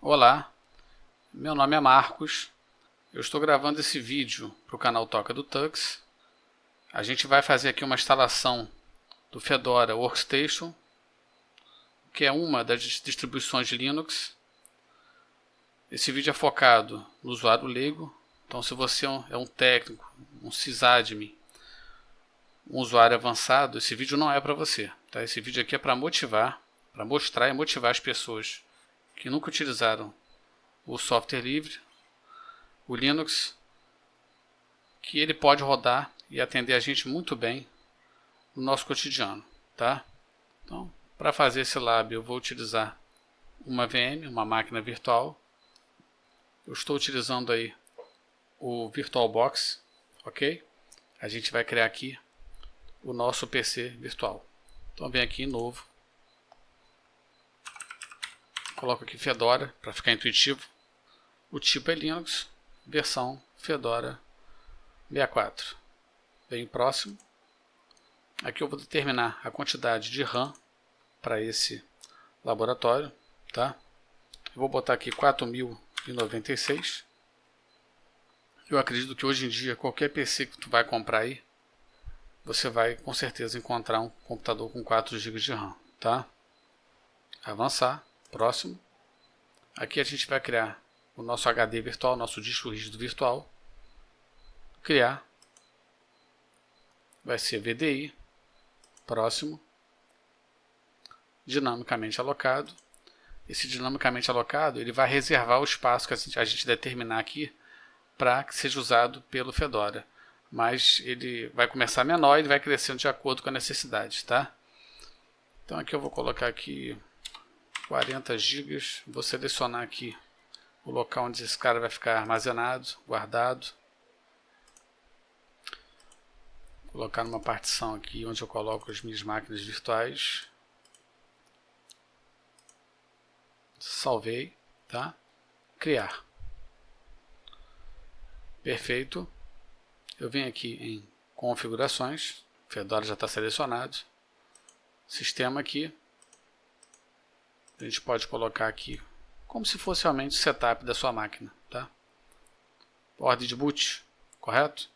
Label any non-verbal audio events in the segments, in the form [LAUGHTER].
Olá, meu nome é Marcos, eu estou gravando esse vídeo para o canal Toca do Tux. A gente vai fazer aqui uma instalação do Fedora Workstation, que é uma das distribuições de Linux. Esse vídeo é focado no usuário leigo, então se você é um técnico, um sysadmin, um usuário avançado, esse vídeo não é para você. Tá? Esse vídeo aqui é para motivar, para mostrar e motivar as pessoas que nunca utilizaram o software livre, o Linux, que ele pode rodar e atender a gente muito bem no nosso cotidiano, tá? Então, para fazer esse lab eu vou utilizar uma VM, uma máquina virtual. Eu estou utilizando aí o VirtualBox, ok? A gente vai criar aqui o nosso PC virtual. Então vem aqui em novo, Coloco aqui Fedora para ficar intuitivo. O tipo é Linux, versão Fedora 64. Bem próximo. Aqui eu vou determinar a quantidade de RAM para esse laboratório, tá? Eu vou botar aqui 4096. Eu acredito que hoje em dia qualquer PC que tu vai comprar aí, você vai com certeza encontrar um computador com 4 GB de RAM, tá? Avançar. Próximo. Aqui a gente vai criar o nosso HD virtual, nosso disco rígido virtual. Criar. Vai ser VDI. Próximo. Dinamicamente alocado. Esse dinamicamente alocado, ele vai reservar o espaço que a gente, a gente determinar aqui para que seja usado pelo Fedora. Mas ele vai começar menor e vai crescendo de acordo com a necessidade, tá? Então aqui eu vou colocar aqui 40 GB. Vou selecionar aqui o local onde esse cara vai ficar armazenado, guardado. colocar numa partição aqui onde eu coloco as minhas máquinas virtuais. Salvei, tá? Criar. Perfeito. Eu venho aqui em configurações, Fedora já está selecionado. Sistema aqui, a gente pode colocar aqui como se fosse realmente o setup da sua máquina. Tá? Ordem de boot, correto?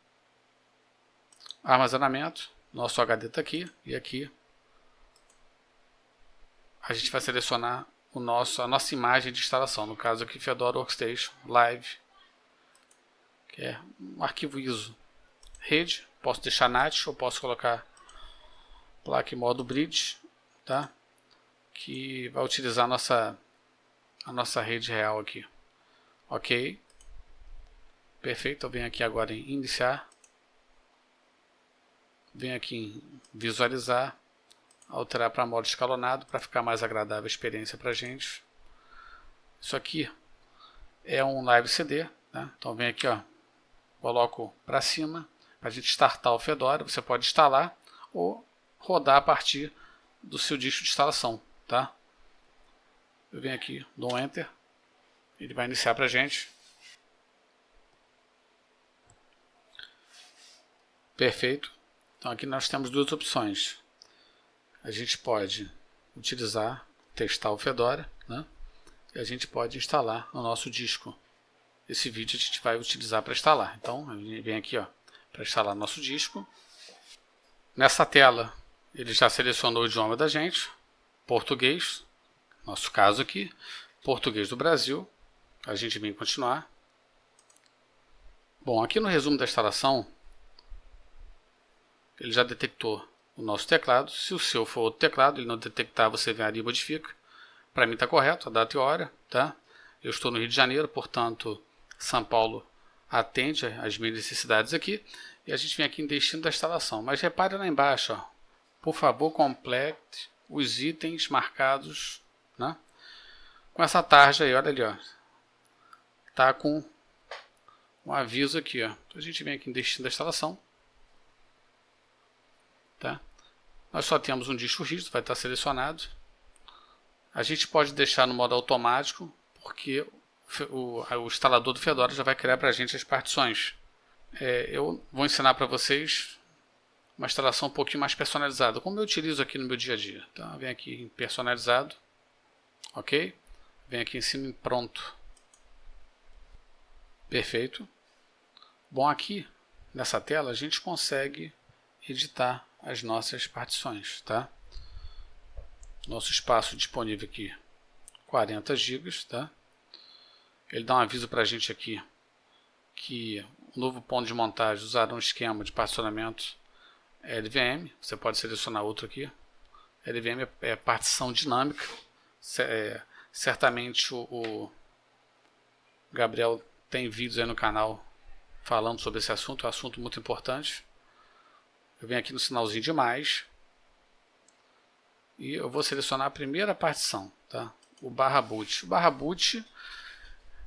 Armazenamento, nosso HD está aqui e aqui a gente vai selecionar o nosso, a nossa imagem de instalação, no caso aqui Fedora Workstation Live, que é um arquivo ISO. Rede, posso deixar NAT ou posso colocar placa em modo bridge, tá? Que vai utilizar a nossa, a nossa rede real aqui. Ok. Perfeito, eu venho aqui agora em iniciar. Venho aqui em visualizar, alterar para modo escalonado para ficar mais agradável a experiência para a gente. Isso aqui é um live CD, né? então vem aqui, ó, coloco para cima para a gente startar o Fedora. Você pode instalar ou rodar a partir do seu disco de instalação tá? Eu venho aqui, dou um Enter, ele vai iniciar para a gente. Perfeito. Então aqui nós temos duas opções. A gente pode utilizar, testar o Fedora, né? E a gente pode instalar no nosso disco. Esse vídeo a gente vai utilizar para instalar. Então, vem aqui ó, para instalar nosso disco. Nessa tela, ele já selecionou o idioma da gente português, nosso caso aqui, português do Brasil, a gente vem continuar. Bom, aqui no resumo da instalação, ele já detectou o nosso teclado. Se o seu for outro teclado, ele não detectar, você vem ali e modifica. Para mim está correto, a data e hora. Tá? Eu estou no Rio de Janeiro, portanto, São Paulo atende às minhas necessidades aqui. E a gente vem aqui em destino da instalação. Mas repare lá embaixo, ó, por favor, complete os itens marcados né, com essa tarja aí, olha ali, ó. Tá com um aviso aqui, ó. Então a gente vem aqui em destino da instalação. Tá? Nós só temos um disco rígido, vai estar selecionado. A gente pode deixar no modo automático, porque o, o instalador do Fedora já vai criar para a gente as partições. É, eu vou ensinar para vocês uma instalação um pouquinho mais personalizada, como eu utilizo aqui no meu dia a dia. Então, vem aqui em personalizado, ok? Vem aqui em cima em pronto. Perfeito. Bom, aqui nessa tela a gente consegue editar as nossas partições, tá? Nosso espaço disponível aqui, 40 GB, tá? Ele dá um aviso para a gente aqui que o novo ponto de montagem usará um esquema de particionamento LVM. Você pode selecionar outro aqui. LVM é partição dinâmica. É, certamente o, o Gabriel tem vídeos aí no canal falando sobre esse assunto, é um assunto muito importante. Eu venho aqui no sinalzinho de mais e eu vou selecionar a primeira partição, tá? o barra boot. O barra boot,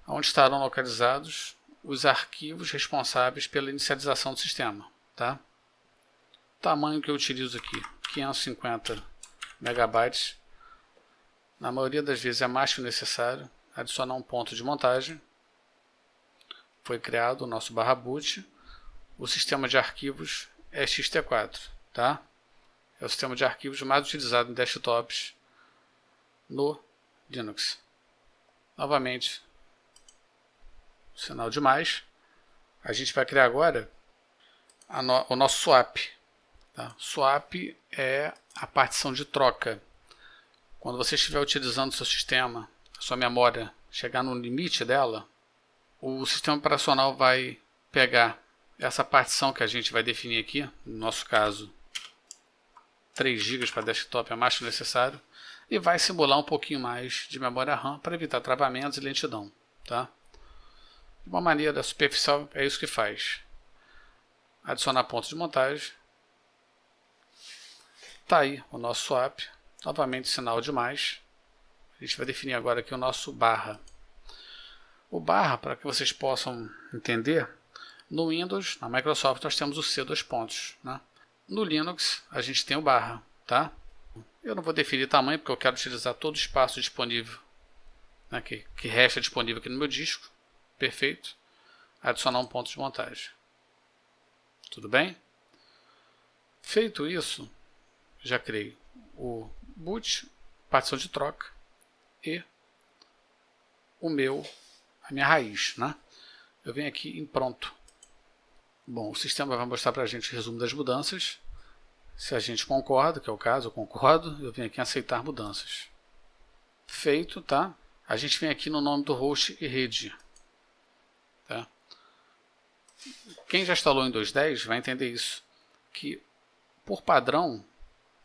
onde estarão localizados os arquivos responsáveis pela inicialização do sistema. Tá? Tamanho que eu utilizo aqui, 550 megabytes. Na maioria das vezes é mais que o necessário. Adicionar um ponto de montagem. Foi criado o nosso barra boot. O sistema de arquivos é XT4. Tá? É o sistema de arquivos mais utilizado em desktops no Linux. Novamente, sinal de mais. A gente vai criar agora no, o nosso swap. Tá? Swap é a partição de troca. Quando você estiver utilizando o seu sistema, a sua memória chegar no limite dela, o sistema operacional vai pegar essa partição que a gente vai definir aqui, no nosso caso 3 GB para desktop é mais que necessário, e vai simular um pouquinho mais de memória RAM para evitar travamentos e lentidão. Tá? De uma maneira superficial, é isso que faz. Adicionar pontos de montagem. Está aí o nosso swap. Novamente sinal de mais. A gente vai definir agora aqui o nosso barra. O barra, para que vocês possam entender, no Windows, na Microsoft, nós temos o C dois pontos. Né? No Linux, a gente tem o barra. Tá? Eu não vou definir tamanho, porque eu quero utilizar todo o espaço disponível, né, que, que resta disponível aqui no meu disco. Perfeito. Adicionar um ponto de montagem. Tudo bem? Feito isso, já criei o boot, partição de troca e o meu, a minha raiz. Né? Eu venho aqui em pronto. Bom, o sistema vai mostrar para a gente o resumo das mudanças. Se a gente concorda, que é o caso, eu concordo, eu venho aqui em aceitar mudanças. Feito, tá? A gente vem aqui no nome do host e rede. Tá? Quem já instalou em 2.10 vai entender isso, que por padrão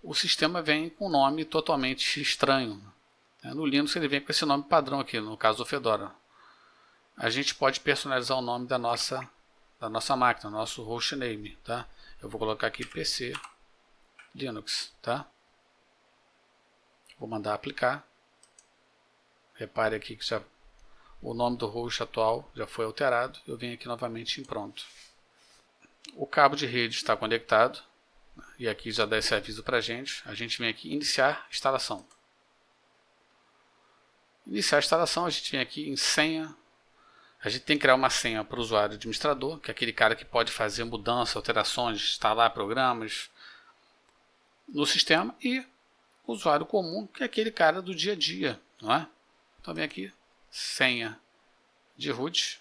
o sistema vem com um nome totalmente estranho. No Linux ele vem com esse nome padrão aqui, no caso do Fedora. A gente pode personalizar o nome da nossa da nossa máquina, nosso hostname, tá? Eu vou colocar aqui PC Linux, tá? Vou mandar aplicar. Repare aqui que já o nome do host atual já foi alterado. Eu venho aqui novamente em pronto. O cabo de rede está conectado. E aqui já dá esse aviso para a gente. A gente vem aqui iniciar instalação. Iniciar a instalação, a gente vem aqui em senha a gente tem que criar uma senha para o usuário administrador, que é aquele cara que pode fazer mudanças, alterações, instalar programas no sistema, e o usuário comum, que é aquele cara do dia a dia. Não é? Então vem aqui, senha de root,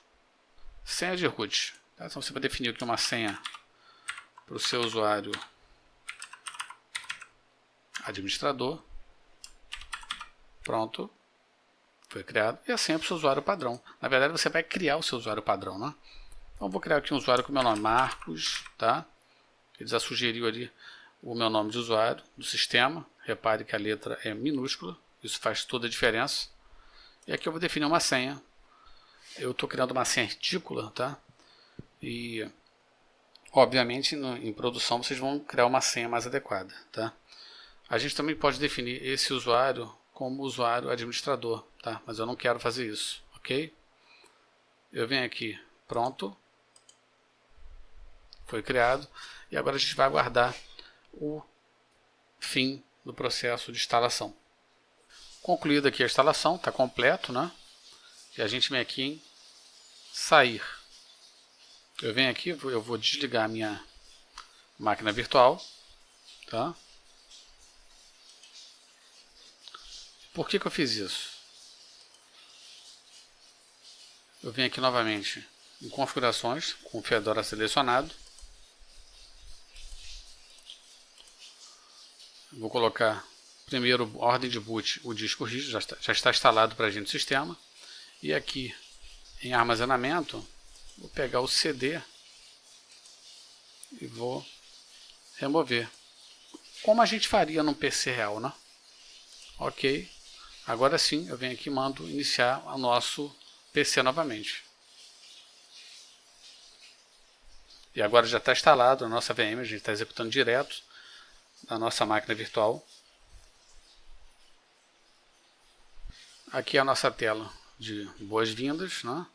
senha de root. Tá? Então você vai definir aqui uma senha para o seu usuário administrador. Pronto foi criado, e a senha para o seu usuário padrão. Na verdade, você vai criar o seu usuário padrão, né? Então, vou criar aqui um usuário com o meu nome, Marcos, tá? Ele já sugeriu ali o meu nome de usuário do sistema. Repare que a letra é minúscula, isso faz toda a diferença. E aqui eu vou definir uma senha. Eu estou criando uma senha ridícula, tá? E, obviamente, no, em produção vocês vão criar uma senha mais adequada, tá? A gente também pode definir esse usuário como usuário administrador, tá? Mas eu não quero fazer isso, ok? Eu venho aqui, pronto, foi criado, e agora a gente vai aguardar o fim do processo de instalação. Concluída aqui a instalação, está completo, né? E a gente vem aqui em sair. Eu venho aqui, eu vou desligar a minha máquina virtual, tá? Por que, que eu fiz isso? eu venho aqui novamente em configurações, com o Fedora selecionado. Vou colocar primeiro ordem de boot, o disco rígido, já está, já está instalado para a gente no sistema. E aqui em armazenamento, vou pegar o CD e vou remover. Como a gente faria num PC real, né? Ok. Agora sim, eu venho aqui e mando iniciar o nosso PC novamente. E agora já está instalado a nossa VM, a gente está executando direto na nossa máquina virtual. Aqui é a nossa tela de boas-vindas. Né?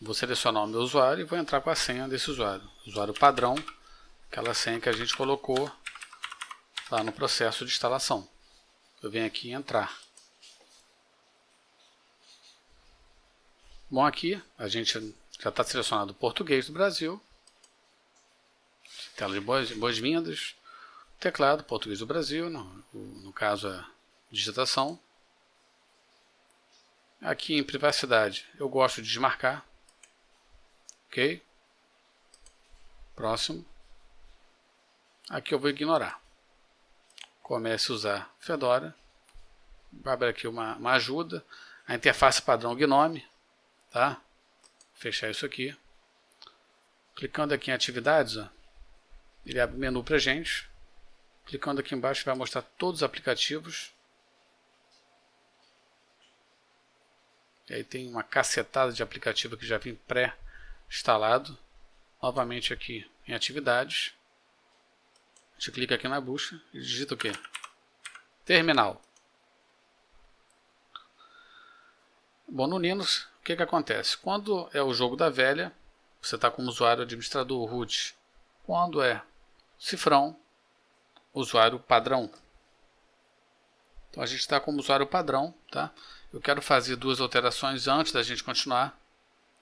Vou selecionar o meu usuário e vou entrar com a senha desse usuário. Usuário padrão, aquela senha que a gente colocou lá no processo de instalação. Eu venho aqui entrar. Bom, aqui a gente já está selecionado o português do Brasil. Tela de boas-vindas. teclado, português do Brasil, no, no caso a digitação. Aqui em privacidade, eu gosto de desmarcar. Ok? Próximo. Aqui eu vou ignorar. Comece a usar Fedora. Vai abrir aqui uma, uma ajuda. A interface padrão Gnome tá? Fechar isso aqui. Clicando aqui em atividades, ó, ele abre o menu para gente. Clicando aqui embaixo vai mostrar todos os aplicativos. E aí tem uma cacetada de aplicativo que já vem pré-instalado. Novamente aqui em atividades. A gente clica aqui na busca e digita o que? Terminal. Bom, no Linux que, que acontece? Quando é o jogo da velha, você está como usuário administrador root. Quando é cifrão, usuário padrão. Então a gente está como usuário padrão. Tá? Eu quero fazer duas alterações antes da gente continuar.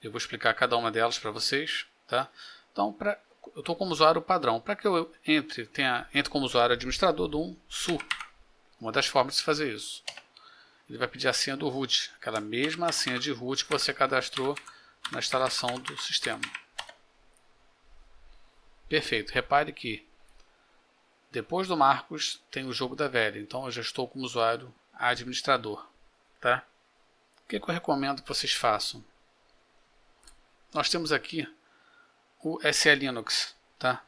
Eu vou explicar cada uma delas para vocês. Tá? Então, pra, eu estou como usuário padrão. Para que eu entre, tenha, entre como usuário administrador do um SU. Uma das formas de fazer isso ele vai pedir a senha do root, aquela mesma senha de root que você cadastrou na instalação do sistema. Perfeito. Repare que depois do Marcos tem o jogo da velha, então eu já estou como usuário administrador. Tá? O que, que eu recomendo que vocês façam? Nós temos aqui o SE Linux, tá?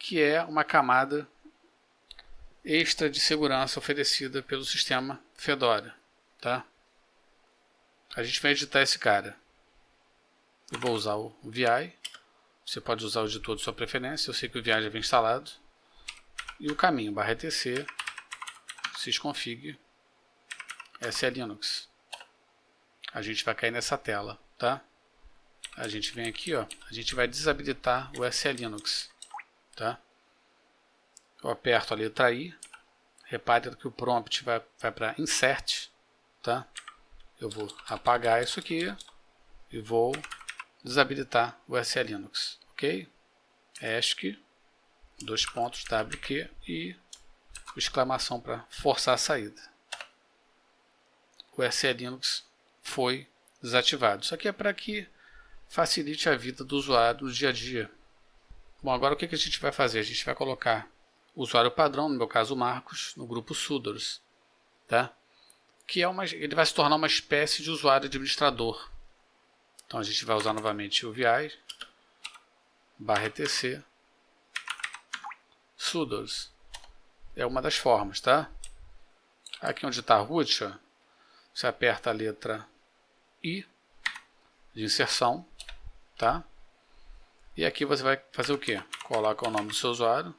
que é uma camada extra de segurança oferecida pelo sistema Fedora, tá? A gente vai editar esse cara. Eu vou usar o VI. Você pode usar o editor de sua preferência. Eu sei que o VI já vem instalado. E o caminho barra etc sysconfig SE Linux. A gente vai cair nessa tela, tá? A gente vem aqui, ó. A gente vai desabilitar o SE Linux, tá? Eu aperto a letra I. Repare que o prompt vai, vai para insert. Tá? Eu vou apagar isso aqui e vou desabilitar o SE Linux. Ok? ESC, dois pontos, WQ e exclamação para forçar a saída. O SE Linux foi desativado. Isso aqui é para que facilite a vida do usuário no dia a dia. Bom, agora o que a gente vai fazer? A gente vai colocar usuário padrão, no meu caso Marcos, no grupo Sudors, tá? que é uma, ele vai se tornar uma espécie de usuário administrador. Então a gente vai usar novamente o VI, barra etc, Sudors. É uma das formas, tá? Aqui onde está root, ó, você aperta a letra I de inserção, tá? E aqui você vai fazer o que? Coloca o nome do seu usuário,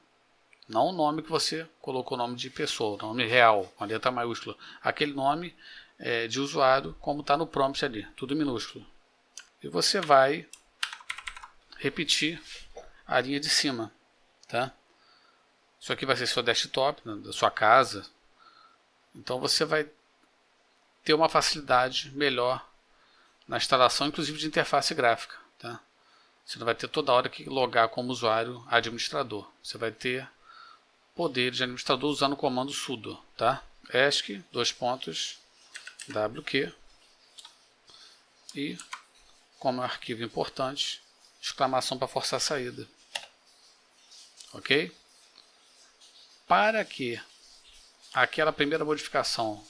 não o nome que você colocou o nome de pessoa, o nome real, com a letra maiúscula. Aquele nome é, de usuário, como está no prompt ali, tudo minúsculo. E você vai repetir a linha de cima. Tá? Isso aqui vai ser seu desktop, né, da sua casa. Então você vai ter uma facilidade melhor na instalação, inclusive de interface gráfica. Tá? Você não vai ter toda hora que logar como usuário administrador. Você vai ter poder de administrador usando o comando sudo, tá? ESC, dois pontos, WQ, e, como é um arquivo importante, exclamação para forçar a saída. Ok? Para que aquela primeira modificação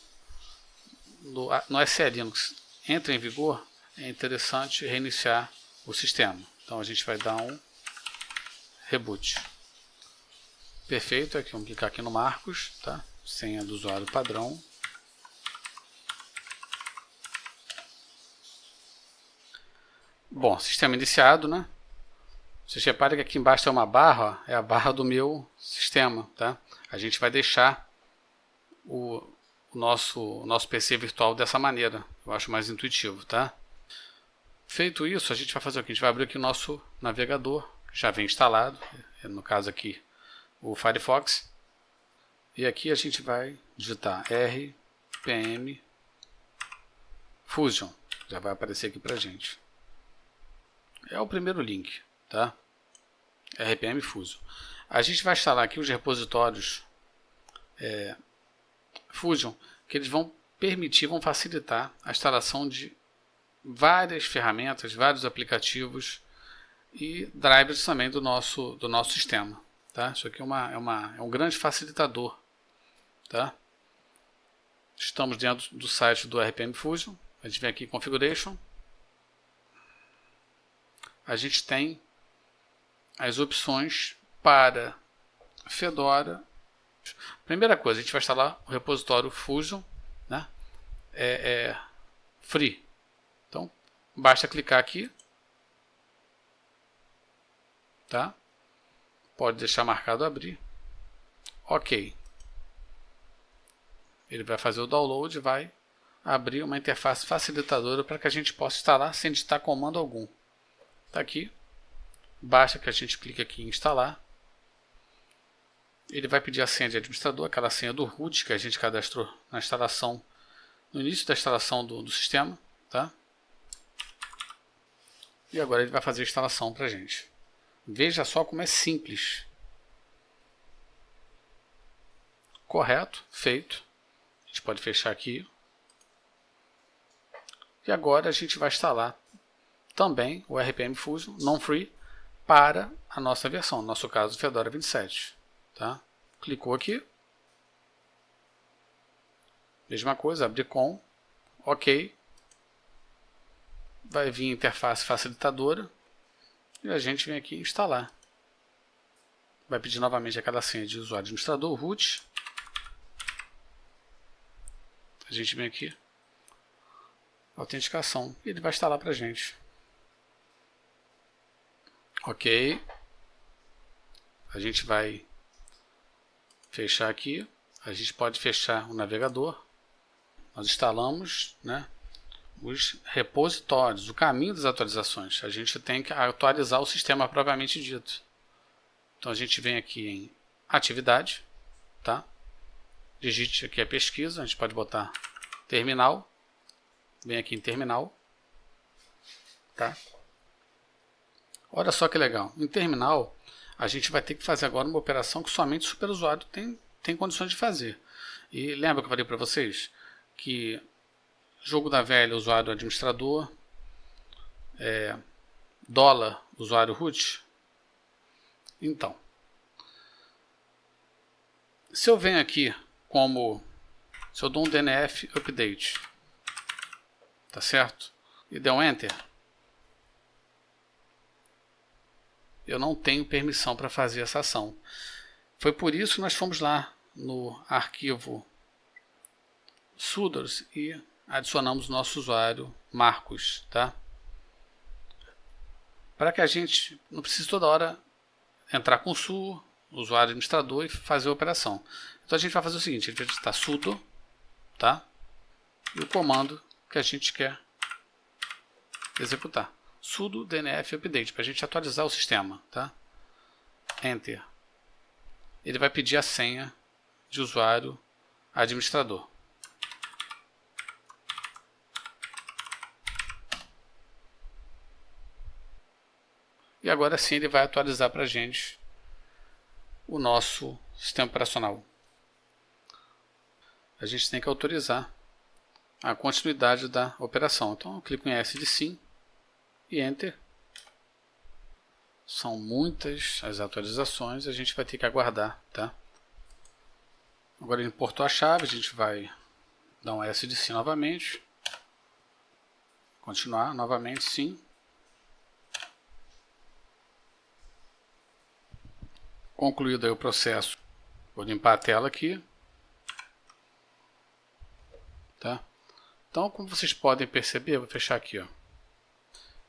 no, no SE Linux entre em vigor, é interessante reiniciar o sistema. Então a gente vai dar um reboot. Perfeito, aqui vamos clicar aqui no Marcos, tá? senha do usuário padrão. Bom, sistema iniciado, né? Vocês reparem que aqui embaixo tem uma barra, ó, é a barra do meu sistema, tá? A gente vai deixar o, o nosso, o nosso PC virtual dessa maneira. Eu acho mais intuitivo, tá? Feito isso, a gente vai fazer o que? A gente vai abrir aqui o nosso navegador, já vem instalado, no caso aqui o Firefox. E aqui a gente vai digitar rpm fusion. Já vai aparecer aqui pra gente. É o primeiro link, tá? rpm fusion. A gente vai instalar aqui os repositórios é, Fusion, que eles vão permitir, vão facilitar a instalação de várias ferramentas, vários aplicativos e drivers também do nosso, do nosso sistema. Tá? Isso aqui é, uma, é, uma, é um grande facilitador. Tá? Estamos dentro do site do RPM Fusion. A gente vem aqui em Configuration. A gente tem as opções para Fedora Primeira coisa, a gente vai instalar o repositório Fusion, né? É, é free. Basta clicar aqui, tá? Pode deixar marcado abrir. Ok. Ele vai fazer o download e vai abrir uma interface facilitadora para que a gente possa instalar sem digitar comando algum. Está aqui. Basta que a gente clique aqui em instalar ele vai pedir a senha de administrador, aquela senha do root que a gente cadastrou na instalação, no início da instalação do, do sistema, tá? E agora ele vai fazer a instalação para a gente. Veja só como é simples. Correto, feito. A gente pode fechar aqui. E agora a gente vai instalar também o RPM Fusion non-free para a nossa versão, no nosso caso Fedora 27. Tá? Clicou aqui. Mesma coisa, abrir com. Ok. Vai vir interface facilitadora. E a gente vem aqui instalar. Vai pedir novamente aquela senha de usuário administrador, root. A gente vem aqui. Autenticação. E ele vai instalar para a gente. Ok. A gente vai fechar aqui, a gente pode fechar o navegador. Nós instalamos né, os repositórios, o caminho das atualizações. A gente tem que atualizar o sistema propriamente dito. Então a gente vem aqui em atividade, tá? digite aqui a pesquisa, a gente pode botar terminal, vem aqui em terminal, tá? Olha só que legal, em terminal a gente vai ter que fazer agora uma operação que somente o superusuário tem, tem condições de fazer. E lembra que eu falei para vocês que jogo da velha, usuário administrador, é, dólar, usuário root? Então, se eu venho aqui como, se eu dou um DNF update, tá certo? E der um enter, eu não tenho permissão para fazer essa ação. Foi por isso que nós fomos lá no arquivo sudos e adicionamos o nosso usuário Marcos, tá? Para que a gente não precise toda hora entrar com su, usuário administrador e fazer a operação. Então a gente vai fazer o seguinte, a gente vai digitar sudo, tá? E o comando que a gente quer executar sudo dnf update, para a gente atualizar o sistema. Tá? Enter. Ele vai pedir a senha de usuário administrador. E agora sim ele vai atualizar para a gente o nosso sistema operacional. A gente tem que autorizar a continuidade da operação. Então eu clico em S de sim e Enter. São muitas as atualizações, a gente vai ter que aguardar, tá? Agora ele importou a chave, a gente vai dar um S de sim novamente. Continuar novamente sim. Concluído o processo, vou limpar a tela aqui. Tá? Então, como vocês podem perceber, vou fechar aqui, ó.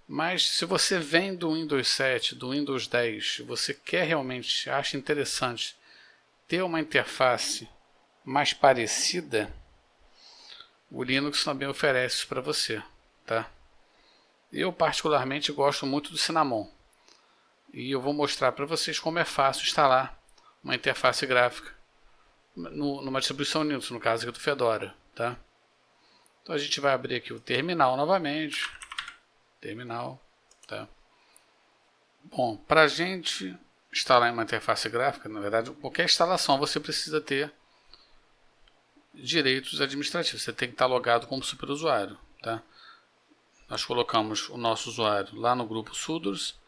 Mas se você vem do Windows 7, do Windows 10, você quer realmente, acha interessante ter uma interface mais parecida, o Linux também oferece isso para você, tá? Eu particularmente gosto muito do Cinnamon e eu vou mostrar para vocês como é fácil instalar uma interface gráfica no, numa distribuição Linux, no caso aqui do Fedora, tá? Então a gente vai abrir aqui o terminal novamente, terminal, tá? Bom, para a gente instalar uma interface gráfica, na verdade, qualquer instalação você precisa ter direitos administrativos. Você tem que estar logado como superusuário, tá? Nós colocamos o nosso usuário lá no grupo Sudors,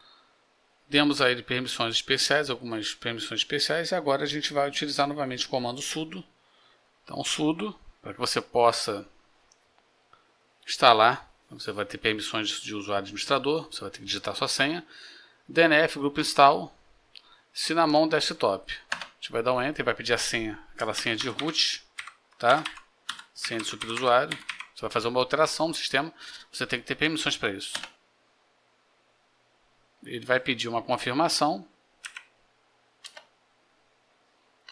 demos a ele permissões especiais, algumas permissões especiais, e agora a gente vai utilizar novamente o comando sudo. Então, sudo, para que você possa instalar você vai ter permissões de usuário administrador, você vai ter que digitar sua senha. DNF Grupo Install, Cinnamon Desktop. A gente vai dar um Enter, vai pedir a senha, aquela senha de root, tá? Senha de superusuário. Você vai fazer uma alteração no sistema, você tem que ter permissões para isso. Ele vai pedir uma confirmação.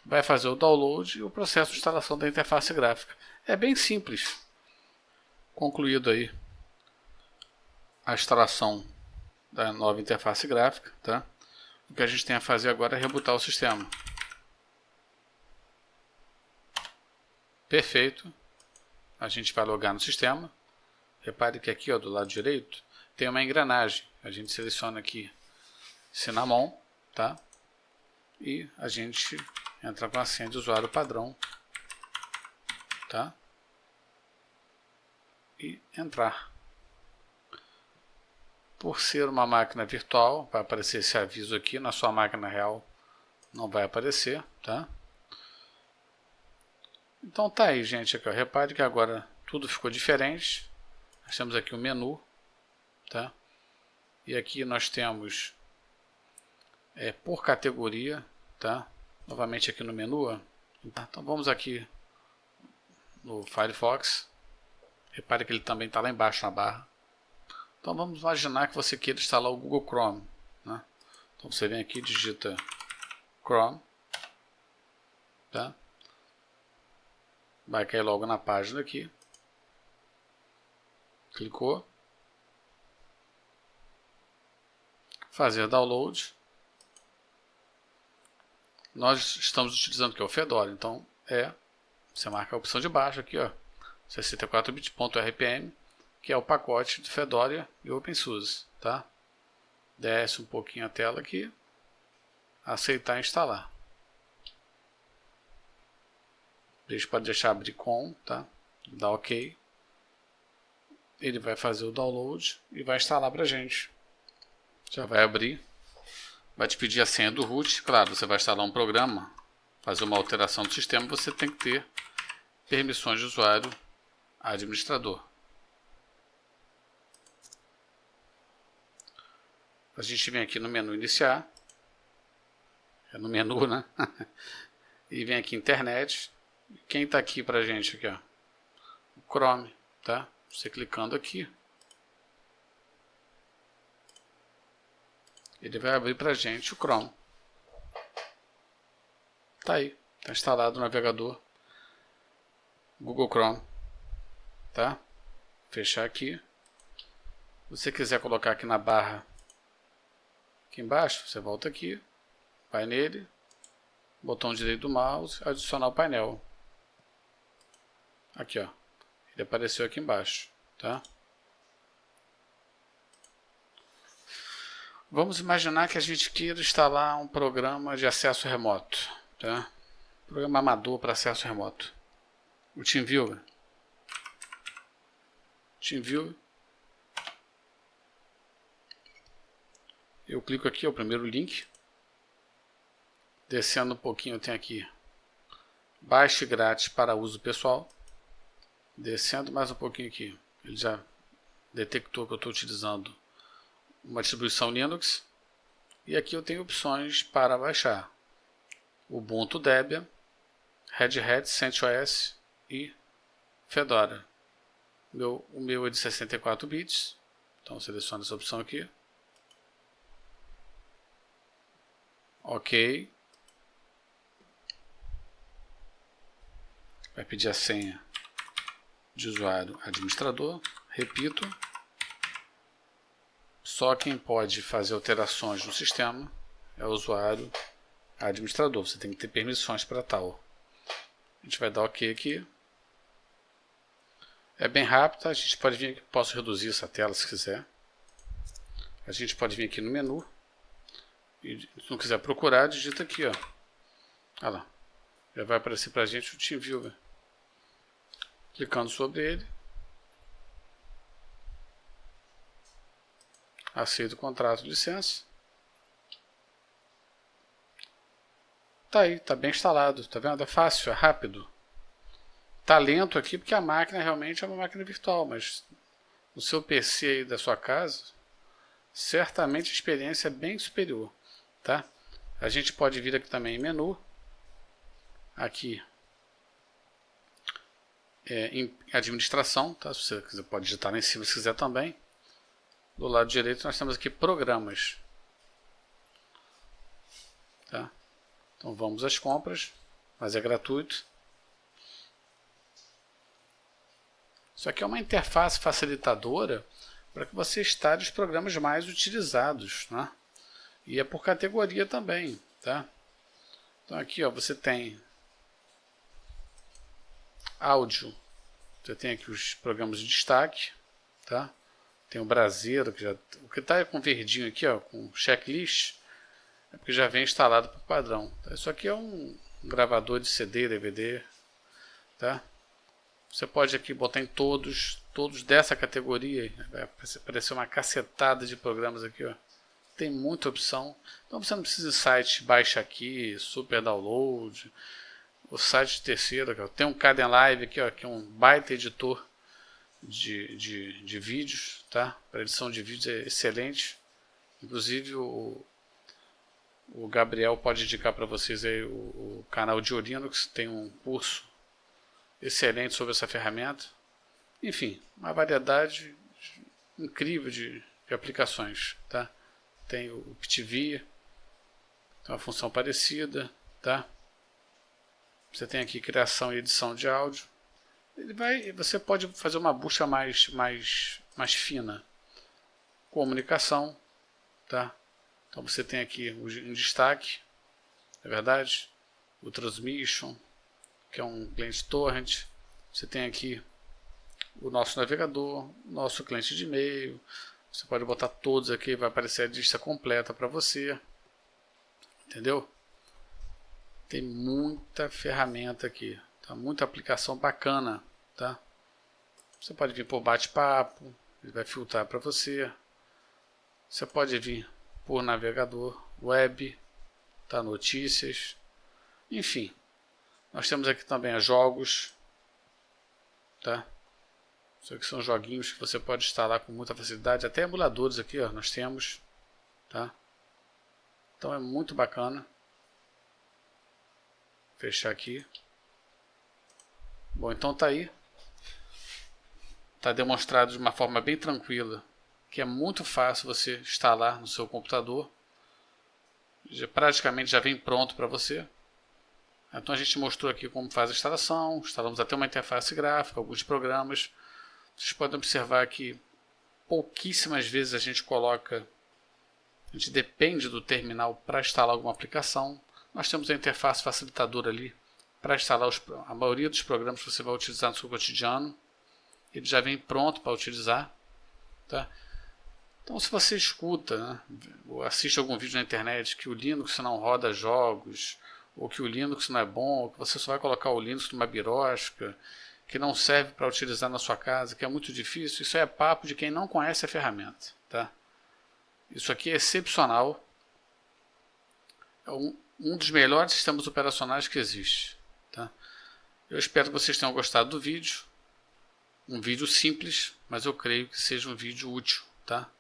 Vai fazer o download e o processo de instalação da interface gráfica. É bem simples. Concluído aí a instalação da nova interface gráfica, tá? O que a gente tem a fazer agora é rebutar o sistema. Perfeito. A gente vai logar no sistema. Repare que aqui ó, do lado direito tem uma engrenagem. A gente seleciona aqui Cinnamon, tá? E a gente entra com a senha de usuário padrão, tá? E entrar. Por ser uma máquina virtual, vai aparecer esse aviso aqui, na sua máquina real não vai aparecer, tá? Então tá aí, gente, aqui, ó. repare que agora tudo ficou diferente. Nós temos aqui o menu, tá? E aqui nós temos é, por categoria, tá? Novamente aqui no menu. Então vamos aqui no Firefox. Repare que ele também está lá embaixo na barra. Então vamos imaginar que você queira instalar o Google Chrome. Né? Então você vem aqui digita Chrome. Tá? Vai cair logo na página aqui. Clicou. Fazer download. Nós estamos utilizando que é o Fedora, então é você marca a opção de baixo aqui, ó, 64bit.rpm que é o pacote de Fedora e OpenSUSE, tá? Desce um pouquinho a tela aqui, aceitar instalar. Deixa pode deixar abrir com, tá? Dá OK. Ele vai fazer o download e vai instalar para gente. Já vai abrir. Vai te pedir a senha do root. Claro, você vai instalar um programa, fazer uma alteração do sistema, você tem que ter permissões de usuário administrador. A gente vem aqui no menu iniciar. É no menu, né? [LAUGHS] e vem aqui internet. Quem está aqui para gente aqui, ó? O Chrome, tá? Você clicando aqui. Ele vai abrir para a gente o Chrome. Tá aí. Está instalado o navegador Google Chrome. Tá? Fechar aqui. Se você quiser colocar aqui na barra Aqui embaixo, você volta aqui, vai nele, botão direito do mouse, adicionar o painel. Aqui, ó. Ele apareceu aqui embaixo, tá? Vamos imaginar que a gente queira instalar um programa de acesso remoto, tá? Programa amador para acesso remoto. O TeamViewer. TeamViewer. Eu clico aqui, é o primeiro link. Descendo um pouquinho, eu tenho aqui Baixe grátis para uso pessoal. Descendo mais um pouquinho aqui, ele já detectou que eu estou utilizando uma distribuição Linux. E aqui eu tenho opções para baixar. Ubuntu Debian, Red Hat, CentOS e Fedora. Meu, o meu é de 64 bits, então seleciono essa opção aqui. Ok. Vai pedir a senha de usuário administrador. Repito. Só quem pode fazer alterações no sistema é o usuário administrador. Você tem que ter permissões para tal. A gente vai dar OK aqui. É bem rápido, a gente pode vir posso reduzir essa tela se quiser. A gente pode vir aqui no menu e se não quiser procurar, digita aqui, ó. Olha lá. Já vai aparecer para a gente o TeamViewer. Clicando sobre ele. Aceito o contrato de licença. Tá aí, tá bem instalado, tá vendo? É fácil, é rápido. Tá lento aqui porque a máquina realmente é uma máquina virtual, mas no seu PC aí da sua casa, certamente a experiência é bem superior tá? A gente pode vir aqui também em menu, aqui é, em administração, tá? Se você quiser, pode digitar lá em cima se quiser também. Do lado direito nós temos aqui programas, tá? Então vamos às compras, mas é gratuito. Isso aqui é uma interface facilitadora para que você instale os programas mais utilizados, né? E é por categoria também, tá? Então aqui, ó, você tem áudio. Você tem aqui os programas de destaque, tá? Tem o Brasileiro, que já o que está com verdinho aqui, ó, com checklist, é porque já vem instalado por padrão. Isso aqui é um gravador de CD, DVD, tá? Você pode aqui botar em todos, todos dessa categoria, vai aparecer uma cacetada de programas aqui, ó tem muita opção. Então você não precisa de site baixa aqui, super download. O site terceiro, tem um Caden Live aqui, ó, que é um baita editor de, de, de vídeos, tá? Para edição de vídeos é excelente. Inclusive o, o Gabriel pode indicar para vocês aí o, o, canal de Linux, tem um curso excelente sobre essa ferramenta. Enfim, uma variedade incrível de, de aplicações, tá? tem o PTV, tem uma função parecida, tá? Você tem aqui criação e edição de áudio. Ele vai, você pode fazer uma busca mais, mais, mais fina. Comunicação, tá? Então você tem aqui um destaque, é verdade? O Transmission, que é um cliente torrent. Você tem aqui o nosso navegador, nosso cliente de e-mail, você pode botar todos aqui, vai aparecer a lista completa para você. Entendeu? Tem muita ferramenta aqui, tá? Muita aplicação bacana, tá? Você pode vir por bate-papo, ele vai filtrar para você. Você pode vir por navegador, web, tá? Notícias, enfim. Nós temos aqui também jogos, tá? Isso aqui são joguinhos que você pode instalar com muita facilidade. Até emuladores aqui, ó, nós temos. Tá? Então é muito bacana. Fechar aqui. Bom, então tá aí. Está demonstrado de uma forma bem tranquila que é muito fácil você instalar no seu computador. Já, praticamente já vem pronto para você. Então a gente mostrou aqui como faz a instalação, instalamos até uma interface gráfica, alguns programas. Vocês podem observar que pouquíssimas vezes a gente coloca, a gente depende do terminal para instalar alguma aplicação. Nós temos a interface facilitadora ali para instalar os, a maioria dos programas que você vai utilizar no seu cotidiano. Ele já vem pronto para utilizar. Tá? Então, se você escuta, né, ou assiste algum vídeo na internet que o Linux não roda jogos, ou que o Linux não é bom, ou que você só vai colocar o Linux numa birosca, que não serve para utilizar na sua casa, que é muito difícil, isso é papo de quem não conhece a ferramenta. Tá? Isso aqui é excepcional, é um, um dos melhores sistemas operacionais que existe. Eu espero que vocês tenham gostado do vídeo. Um vídeo simples, mas eu creio que seja um vídeo útil. Tá?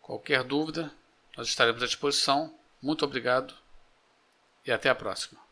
Qualquer dúvida, nós estaremos à disposição. Muito obrigado e até a próxima.